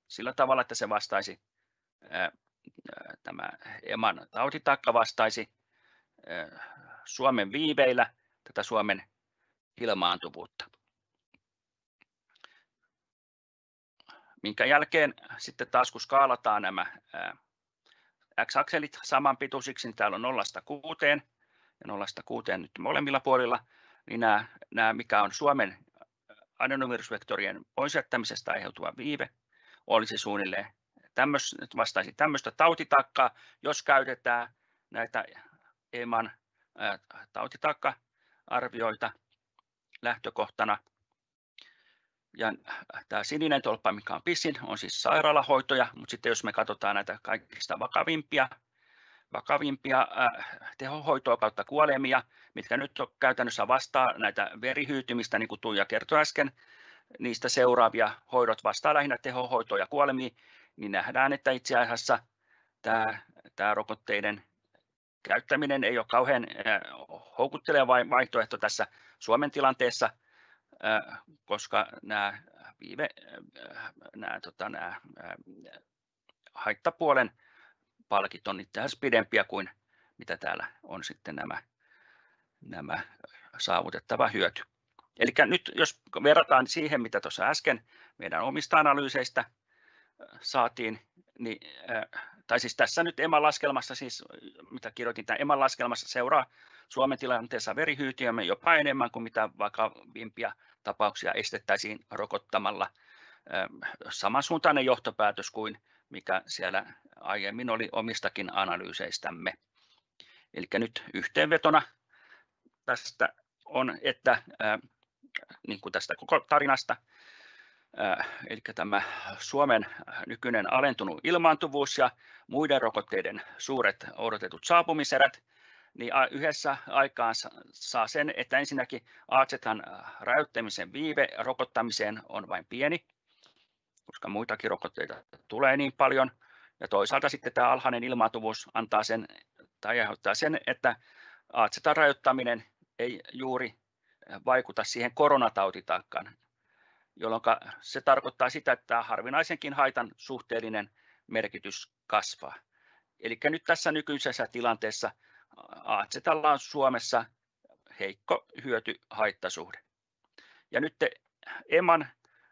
sillä tavalla, että se vastaisi tämä EMAN tautitakka vastaisi Suomen viiveillä tätä Suomen ilmaantuvuutta. Minkä jälkeen sitten taas kun skaalataan nämä x-akselit samanpituisiksi, niin täällä on 0 6 ja 0 6 nyt molemmilla puolilla, niin nämä, nämä mikä on Suomen adenovirusvektorien poisjättämisestä aiheutuva viive, olisi suunnilleen tämmöis, vastaisi tämmöistä tautitakkaa, jos käytetään näitä EMAN tautitakka-arvioita lähtökohtana. Ja tämä sininen tolppa, mikä on pisin, on siis sairaalahoitoja, mutta sitten jos me katsotaan näitä kaikista vakavimpia vakavimpia äh, tehohoitoa kautta kuolemia, mitkä nyt käytännössä vastaa näitä verihyytymistä, niin kuin Tuija kertoi äsken, niistä seuraavia hoidot vastaa lähinnä tehohoitoa ja kuolemia, niin nähdään, että itse asiassa tämä, tämä rokotteiden käyttäminen ei ole kauhean äh, houkutteleva vaihtoehto tässä Suomen tilanteessa, äh, koska nämä, viive, nämä, tota, nämä haittapuolen palkit on asiassa pidempiä kuin mitä täällä on sitten nämä, nämä saavutettava hyöty. Eli nyt jos verrataan siihen, mitä tuossa äsken meidän omista analyyseistä saatiin, niin, tai siis tässä nyt EMAn laskelmassa, siis mitä kirjoitin tämän EMAn laskelmassa, seuraa Suomen tilanteessa verihyytiömme jopa enemmän kuin mitä vakavimpia tapauksia estettäisiin rokottamalla. Samansuuntainen johtopäätös kuin mikä siellä aiemmin oli omistakin analyyseistämme. Eli nyt yhteenvetona tästä on, että niin kuin tästä koko tarinasta, eli tämä Suomen nykyinen alentunut ilmaantuvuus ja muiden rokotteiden suuret odotetut saapumiserät, niin yhdessä aikaan saa sen, että ensinnäkin AZ-han rajoittamisen viive rokottamiseen on vain pieni, koska muitakin rokotteita tulee niin paljon, ja toisaalta sitten tämä alhainen ilmaantuvuus antaa sen, tai aiheuttaa sen, että AZ-rajoittaminen ei juuri vaikuta siihen koronatautitakkaan, jolloin se tarkoittaa sitä, että harvinaisenkin haitan suhteellinen merkitys kasvaa. Eli nyt tässä nykyisessä tilanteessa AZlla on Suomessa heikko hyöty-haittasuhde. Ja nyt EMAN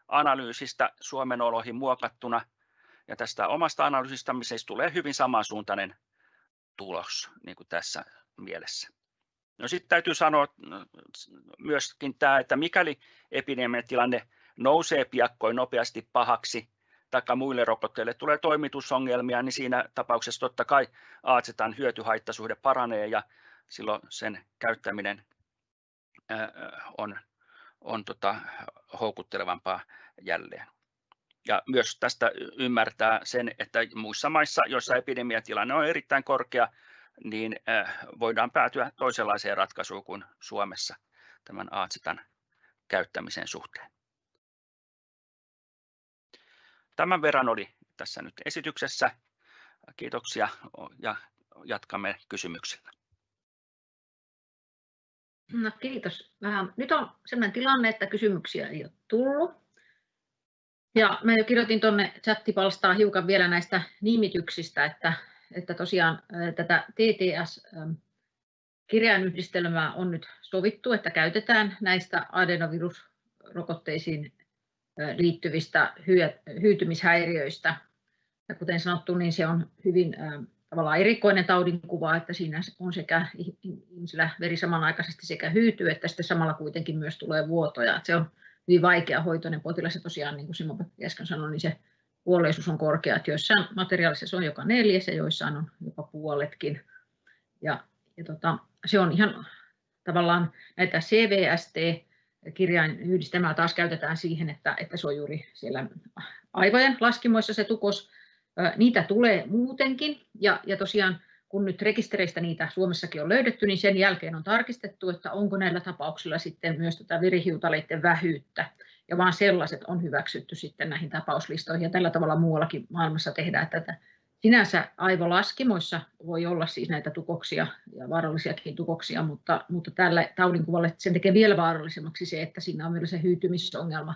analyysistä Suomen oloihin muokattuna ja tästä omasta analyysistä siis tulee hyvin samansuuntainen tulos niin kuin tässä mielessä. No sitten täytyy sanoa myöskin tämä, että mikäli epidemiatilanne nousee piakkoin nopeasti pahaksi, tai muille rokotteille tulee toimitusongelmia, niin siinä tapauksessa totta kai AZ:n hyötyhaittasuhde paranee ja silloin sen käyttäminen on, on tota, houkuttelevampaa jälleen. Ja myös tästä ymmärtää sen, että muissa maissa, joissa epidemiatilanne on erittäin korkea, niin voidaan päätyä toisenlaiseen ratkaisuun kuin Suomessa tämän AZ:n käyttämisen suhteen. Tämän verran oli tässä nyt esityksessä. Kiitoksia ja jatkamme kysymyksillä. No, kiitos. Nyt on sellainen tilanne, että kysymyksiä ei ole tullut. Ja mä jo kirjoitin tuonne chattipalstaan hiukan vielä näistä nimityksistä, että, että tosiaan tätä TTS-kirjainyhdistelmää on nyt sovittu, että käytetään näistä adenovirusrokotteisiin liittyvistä hyytymishäiriöistä. Ja kuten sanottu, niin se on hyvin tavallaan erikoinen taudinkuva, että siinä on sekä ihmisillä veri samanaikaisesti sekä hyytyy, että sitten samalla kuitenkin myös tulee vuotoja. Se on hyvin vaikea hoitoinen potilas ja tosiaan niin kuin Simo äsken sanoi, niin se kuolleisuus on korkea, että joissain materiaalissa se on joka neljäs ja joissain on jopa puoletkin. Ja, ja tota, se on ihan tavallaan näitä CVST kirjainyhdistelmää taas käytetään siihen, että, että se on juuri siellä aivojen laskimoissa se tukos. Niitä tulee muutenkin ja, ja tosiaan kun nyt rekistereistä niitä Suomessakin on löydetty, niin sen jälkeen on tarkistettu, että onko näillä tapauksilla sitten myös tätä verihiutaleiden vähyyttä. Ja vaan sellaiset on hyväksytty sitten näihin tapauslistoihin. Ja tällä tavalla muuallakin maailmassa tehdään tätä Sinänsä aivolaskimoissa voi olla siis näitä tukoksia ja vaarallisiakin tukoksia, mutta, mutta tällä taudinkuvalle sen tekee vielä vaarallisemmaksi se, että siinä on myös se hyytymisongelma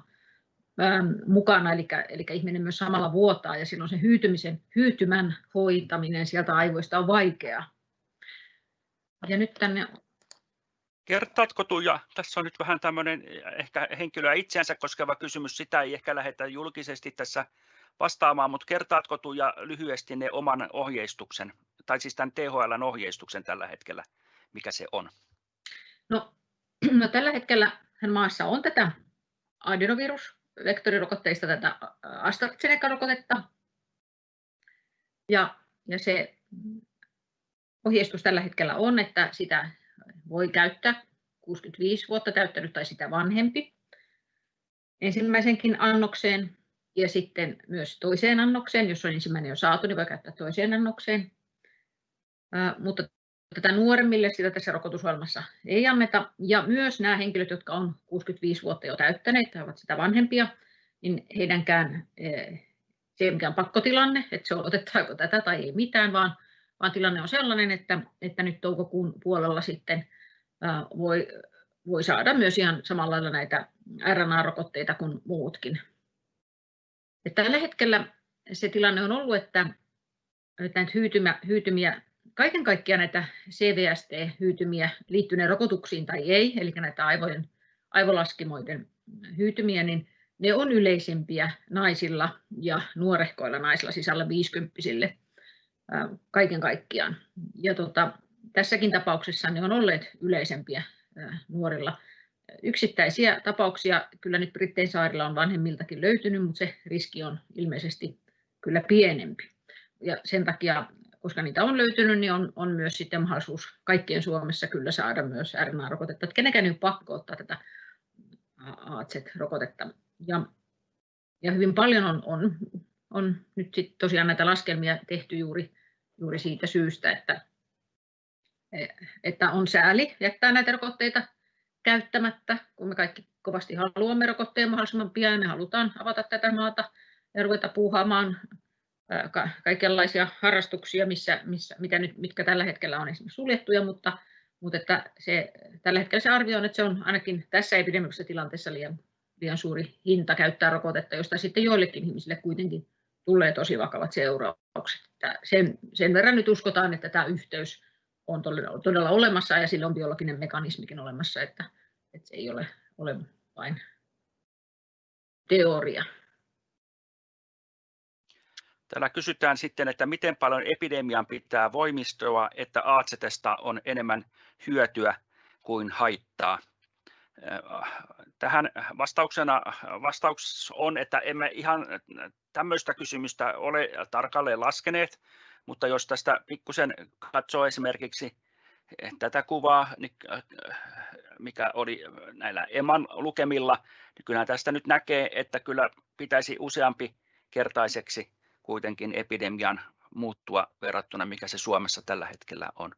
mukana, eli, eli ihminen myös samalla vuotaa ja silloin se hyytymisen, hyytymän hoitaminen sieltä aivoista on vaikeaa. Ja nyt tänne Kertaatko Tuija, tässä on nyt vähän tämmöinen ehkä henkilöä itseänsä koskeva kysymys, sitä ei ehkä lähdetä julkisesti tässä vastaamaan, mutta kertaatko Tuija lyhyesti ne oman ohjeistuksen, tai siis tämän THLn ohjeistuksen tällä hetkellä, mikä se on? No, <clears throat> no tällä hetkellä maassa on tätä adenovirusvektorirokotteista tätä AstraZeneca-rokotetta, ja, ja se ohjeistus tällä hetkellä on, että sitä voi käyttää 65 vuotta täyttänyt tai sitä vanhempi ensimmäisenkin annokseen ja sitten myös toiseen annokseen, jos on ensimmäinen jo saatu, niin voi käyttää toiseen annokseen. Mutta tätä nuoremmille sitä tässä rokotusohjelmassa ei anneta. Ja myös nämä henkilöt, jotka on 65 vuotta jo täyttäneet tai ovat sitä vanhempia, niin heidänkään se ei mikään pakkotilanne, että se on otetaanko tätä tai ei mitään, vaan, vaan tilanne on sellainen, että, että nyt toukokuun puolella sitten voi, voi saada myös ihan samalla lailla näitä RNA-rokotteita kuin muutkin. Ja tällä hetkellä se tilanne on ollut, että näitä hyytymä, hyytymiä kaiken kaikkiaan näitä CVST-hyytymiä liittyneen rokotuksiin tai ei, eli näitä aivojen, aivolaskimoiden hyytymiä, niin ne on yleisempiä naisilla ja nuorehkoilla naisilla, siis alle 50 kaiken kaikkiaan. Ja tota, tässäkin tapauksessa ne on olleet yleisempiä nuorilla. Yksittäisiä tapauksia kyllä nyt Brittein saarilla on vanhemmiltakin löytynyt, mutta se riski on ilmeisesti kyllä pienempi. Ja sen takia, koska niitä on löytynyt, niin on, on myös sitten mahdollisuus kaikkien Suomessa kyllä saada myös RNA-rokotetta. Että kenenkään ei ole pakko ottaa tätä AZ-rokotetta. Ja, ja hyvin paljon on, on, on nyt sit tosiaan näitä laskelmia tehty juuri, juuri siitä syystä, että, että on sääli jättää näitä rokotteita käyttämättä, kun me kaikki kovasti haluamme rokotteen mahdollisimman pian me halutaan avata tätä maata ja ruveta puuhaamaan kaikenlaisia harrastuksia, missä, missä, mitä nyt, mitkä tällä hetkellä on esimerkiksi suljettuja, mutta, mutta että se, tällä hetkellä se arvio on, että se on ainakin tässä epidemiollisessa tilanteessa liian, liian suuri hinta käyttää rokotetta, josta sitten joillekin ihmisille kuitenkin tulee tosi vakavat seuraukset. Sen, sen verran nyt uskotaan, että tämä yhteys on todella, todella olemassa ja sillä on biologinen mekanismikin olemassa, että, että se ei ole, ole vain teoria. Täällä kysytään sitten, että miten paljon epidemian pitää voimistua, että AZstä on enemmän hyötyä kuin haittaa. Tähän vastauksena vastaus on, että emme ihan tämmöistä kysymystä ole tarkalleen laskeneet, mutta jos tästä pikkusen katsoo esimerkiksi tätä kuvaa, niin, mikä oli näillä EMAN lukemilla, niin kyllä tästä nyt näkee, että kyllä pitäisi useampi kertaiseksi kuitenkin epidemian muuttua verrattuna, mikä se Suomessa tällä hetkellä on.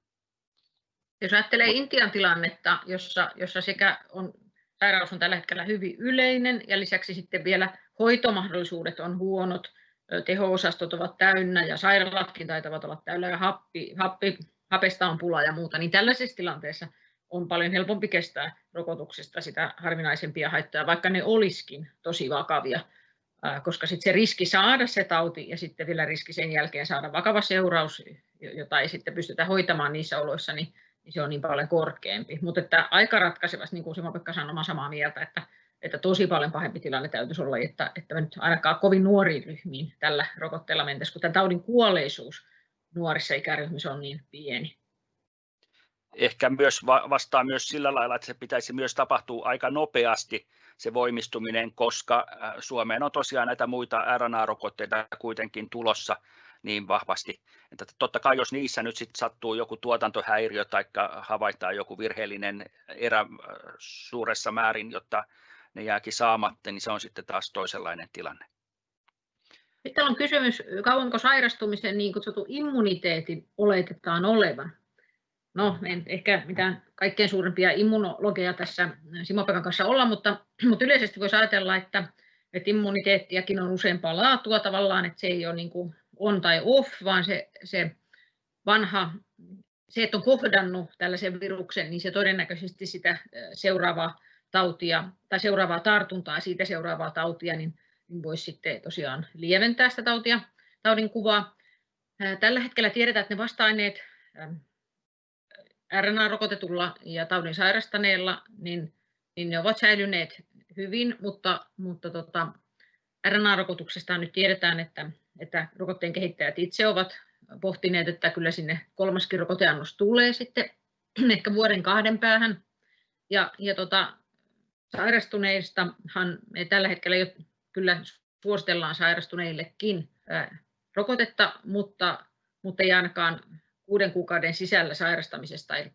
Jos ajattelee Intian tilannetta, jossa, jossa sekä on, sairaus on tällä hetkellä hyvin yleinen ja lisäksi sitten vielä hoitomahdollisuudet on huonot, teho-osastot ovat täynnä ja sairaalatkin taitavat olla täynnä ja happi, happi, hapesta on pula ja muuta, niin tällaisessa tilanteessa on paljon helpompi kestää rokotuksesta sitä harvinaisempia haittoja, vaikka ne olisikin tosi vakavia koska sitten se riski saada se tauti ja sitten vielä riski sen jälkeen saada vakava seuraus, jota ei sitten pystytä hoitamaan niissä oloissa, niin, niin se on niin paljon korkeampi. Mutta että aika ratkaisevasti, niin kuin Simo-Pekka sanoi, samaa mieltä, että, että tosi paljon pahempi tilanne täytyisi olla, että, että me nyt ainakaan kovin nuoriin ryhmiin tällä rokotteella mentäisiin, kun tämän taudin kuolleisuus nuorissa ikäryhmissä on niin pieni. Ehkä myös vastaa myös sillä lailla, että se pitäisi myös tapahtua aika nopeasti, se voimistuminen, koska äh, Suomeen on tosiaan näitä muita RNA-rokotteita kuitenkin tulossa niin vahvasti. Että totta kai jos niissä nyt sitten sattuu joku tuotantohäiriö tai havaitaan joku virheellinen erä äh, suuressa määrin, jotta ne jääkin saamatta, niin se on sitten taas toisenlainen tilanne. Sitten on kysymys, kauanko sairastumisen niin kutsutun immuniteetin oletetaan olevan? No en ehkä mitään kaikkein suurimpia immunologeja tässä Simo-Pekan kanssa olla, mutta, <clears throat> mutta yleisesti voisi ajatella, että, että immuniteettiakin on useampaa laatua tavallaan, että se ei ole niin kuin on tai off, vaan se, se vanha, se, että on kohdannut tällaisen viruksen, niin se todennäköisesti sitä seuraavaa tautia tai seuraavaa tartuntaa siitä seuraavaa tautia, niin, niin voisi sitten tosiaan lieventää sitä tautia, taudin kuvaa. Tällä hetkellä tiedetään, että ne vasta-aineet RNA-rokotetulla ja taudin sairastaneella, niin, niin ne ovat säilyneet hyvin, mutta, mutta tota, RNA-rokotuksesta nyt tiedetään, että, että rokotteen kehittäjät itse ovat pohtineet, että kyllä sinne kolmaskin rokoteannos tulee sitten <clears throat> ehkä vuoden kahden päähän. Ja, ja tota, sairastuneistahan me tällä hetkellä jo kyllä suositellaan sairastuneillekin ää, rokotetta, mutta, mutta ei ainakaan kuuden kuukauden sisällä sairastamisesta, eli,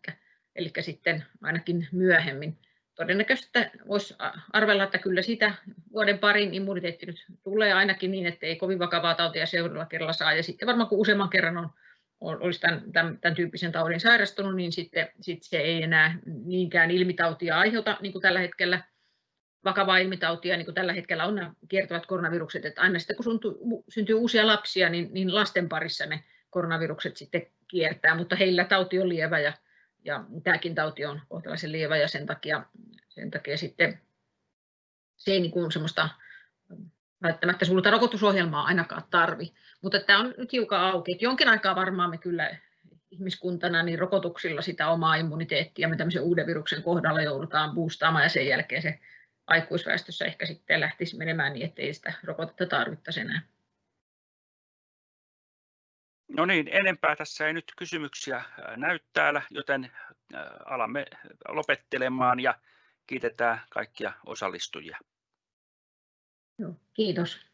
eli sitten ainakin myöhemmin. Todennäköisesti voisi arvella, että kyllä sitä vuoden parin immuniteetti nyt tulee ainakin niin, että ei kovin vakavaa tautia seuraavalla kerralla saa. Ja sitten varmaan kun useamman kerran on, olisi tämän, tämän, tämän tyyppisen taudin sairastunut, niin sitten, sitten se ei enää niinkään ilmitautia aiheuta, niin kuin tällä hetkellä vakavaa ilmitautia, niin kuin tällä hetkellä on nämä kiertävät koronavirukset, että aina sitten kun syntyy uusia lapsia, niin, niin lasten parissa ne koronavirukset sitten kiertää, mutta heillä tauti on lievä ja, ja tämäkin tauti on kohtalaisen lievä ja sen takia, sen takia sitten se ei niin kuin semmoista välttämättä sulta rokotusohjelmaa ainakaan tarvi. Mutta tämä on nyt hiukan auki, että jonkin aikaa varmaan me kyllä ihmiskuntana niin rokotuksilla sitä omaa immuniteettia me tämmöisen uuden viruksen kohdalla joudutaan boostaamaan ja sen jälkeen se aikuisväestössä ehkä sitten lähtisi menemään niin, ettei sitä rokotetta tarvittaisi enää. No niin, enempää tässä ei nyt kysymyksiä näy täällä, joten alamme lopettelemaan ja kiitetään kaikkia osallistujia. Joo, kiitos.